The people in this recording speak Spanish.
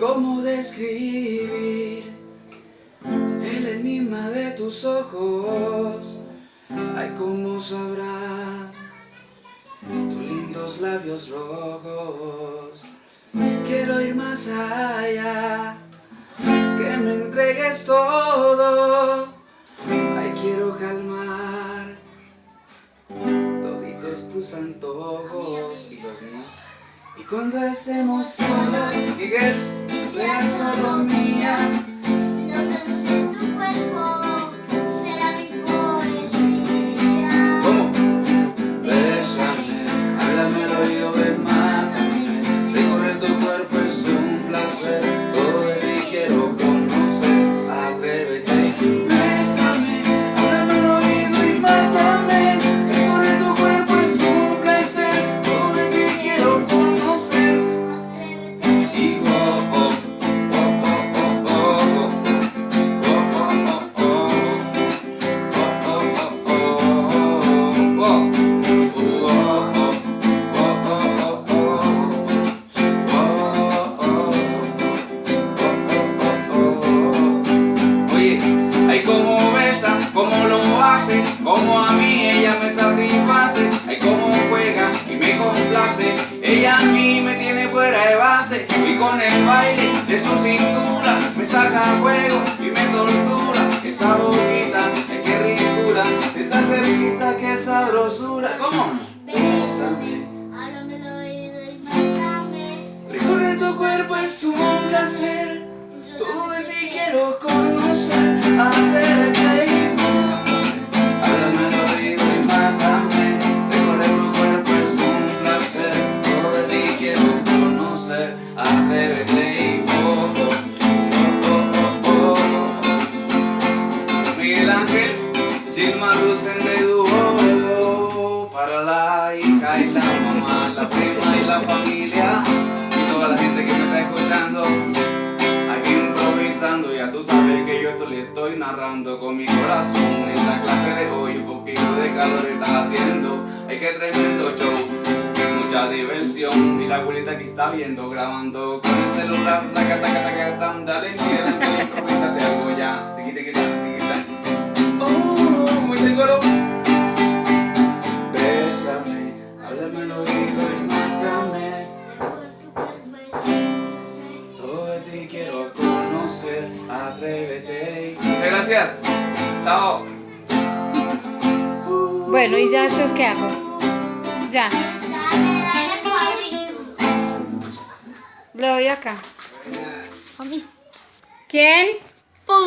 cómo describir el enigma de tus ojos. Ay, cómo sabrá tus lindos labios rojos. Quiero ir más allá, que me entregues todo. Ay, quiero calmar toditos tus antojos y los míos. Y cuando estemos solos, Miguel, sea solo mía. Con el baile de su cintura. Me saca juego y me tortura, esa boquita, ay qué ricura, sienta cerquita, qué sabrosura, ¿cómo? Bésame, háblame el oído y mátame. Recorrer tu cuerpo es un placer, todo de ti quiero conocer, que yo esto le estoy narrando con mi corazón, en la clase de hoy un poquito de calor está haciendo, ay que tremendo show, mucha diversión, y la abuelita que está viendo, grabando con el celular, taca taca taca tam, dale Miguel Ángel, improvísate algo ya, tiqui tiqui tiqui tac. Oh, muy seguro. Bésame, háblame al oído y mátame. Atrévete. Muchas gracias. Chao. Bueno, ¿y ya después qué hago? Ya, Dale, dale, Pablito. le doy acá. A mí. ¿Quién?